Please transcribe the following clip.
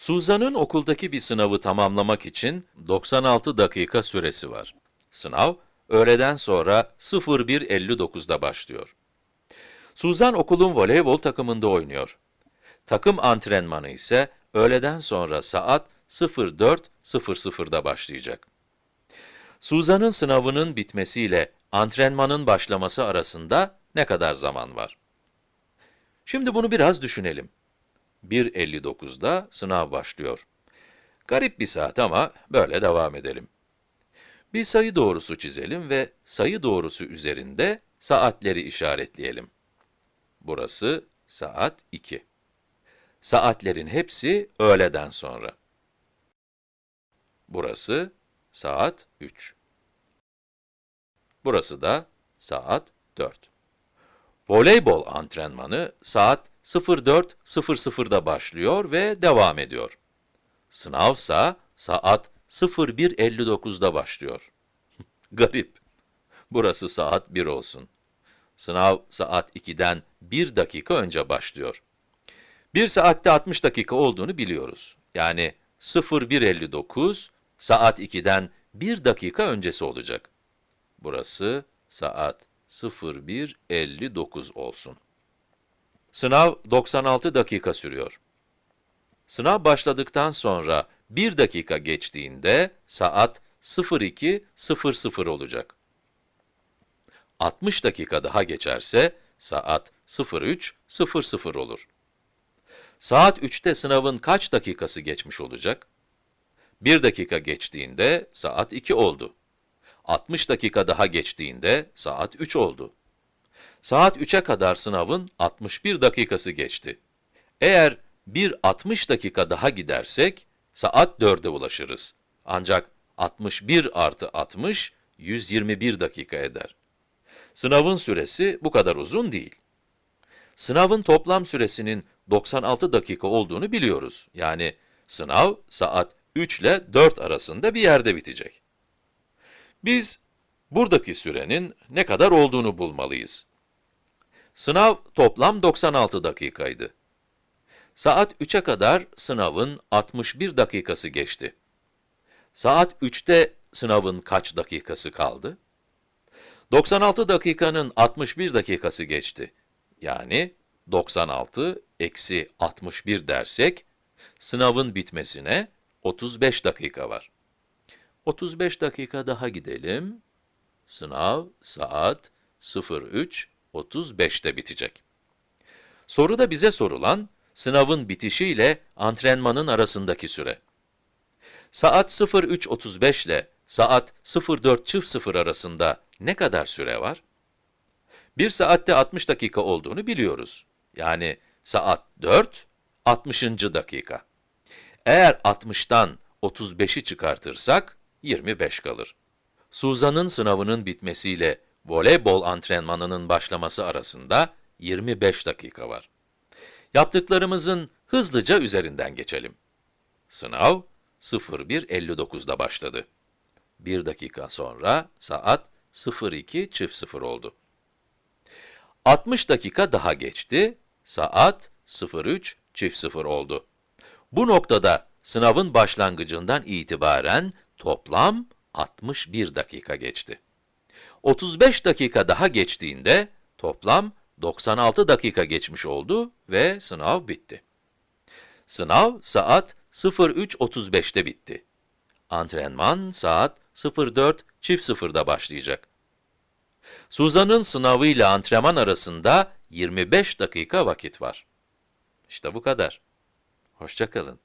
Suzan'ın okuldaki bir sınavı tamamlamak için 96 dakika süresi var. Sınav, öğleden sonra 01.59'da başlıyor. Suzan okulun voleybol takımında oynuyor. Takım antrenmanı ise öğleden sonra saat 04.00'da başlayacak. Suzan'ın sınavının bitmesiyle antrenmanın başlaması arasında ne kadar zaman var? Şimdi bunu biraz düşünelim. 1.59'da sınav başlıyor. Garip bir saat ama böyle devam edelim. Bir sayı doğrusu çizelim ve sayı doğrusu üzerinde saatleri işaretleyelim. Burası saat 2. Saatlerin hepsi öğleden sonra. Burası saat 3. Burası da saat 4. Voleybol antrenmanı saat 04.00'da başlıyor ve devam ediyor. Sınavsa saat 01.59'da başlıyor. Garip. Burası saat 1 olsun. Sınav saat 2'den 1 dakika önce başlıyor. 1 saatte 60 dakika olduğunu biliyoruz. Yani 01.59 saat 2'den 1 dakika öncesi olacak. Burası saat 01.59 olsun. Sınav 96 dakika sürüyor. Sınav başladıktan sonra 1 dakika geçtiğinde saat 02.00 olacak. 60 dakika daha geçerse saat 03.00 olur. Saat 3'te sınavın kaç dakikası geçmiş olacak? 1 dakika geçtiğinde saat 2 oldu. 60 dakika daha geçtiğinde saat 3 oldu. Saat 3'e kadar sınavın 61 dakikası geçti. Eğer bir 60 dakika daha gidersek, saat 4'e ulaşırız. Ancak 61 artı 60, 121 dakika eder. Sınavın süresi bu kadar uzun değil. Sınavın toplam süresinin 96 dakika olduğunu biliyoruz. Yani sınav saat 3 ile 4 arasında bir yerde bitecek. Biz buradaki sürenin ne kadar olduğunu bulmalıyız. Sınav toplam 96 dakikaydı. Saat 3'e kadar sınavın 61 dakikası geçti. Saat 3'te sınavın kaç dakikası kaldı? 96 dakikanın 61 dakikası geçti. Yani 96 eksi 61 dersek, sınavın bitmesine 35 dakika var. 35 dakika daha gidelim. Sınav saat 03.35'te bitecek. Soruda bize sorulan, sınavın bitişiyle antrenmanın arasındaki süre. Saat 03.35 ile saat 04.00 arasında ne kadar süre var? 1 saatte 60 dakika olduğunu biliyoruz. Yani saat 4, 60. dakika. Eğer 60'tan 35'i çıkartırsak, 25 kalır. Suzan'ın sınavının bitmesiyle voleybol antrenmanının başlaması arasında 25 dakika var. Yaptıklarımızın hızlıca üzerinden geçelim. Sınav 01.59'da başladı. 1 dakika sonra saat 02.00 oldu. 60 dakika daha geçti, saat 03.00 oldu. Bu noktada sınavın başlangıcından itibaren toplam 61 dakika geçti. 35 dakika daha geçtiğinde toplam 96 dakika geçmiş oldu ve sınav bitti. Sınav saat 03.35'te bitti. Antrenman saat 04.00'da başlayacak. Suzan'ın sınavıyla antrenman arasında 25 dakika vakit var. İşte bu kadar. Hoşça kalın.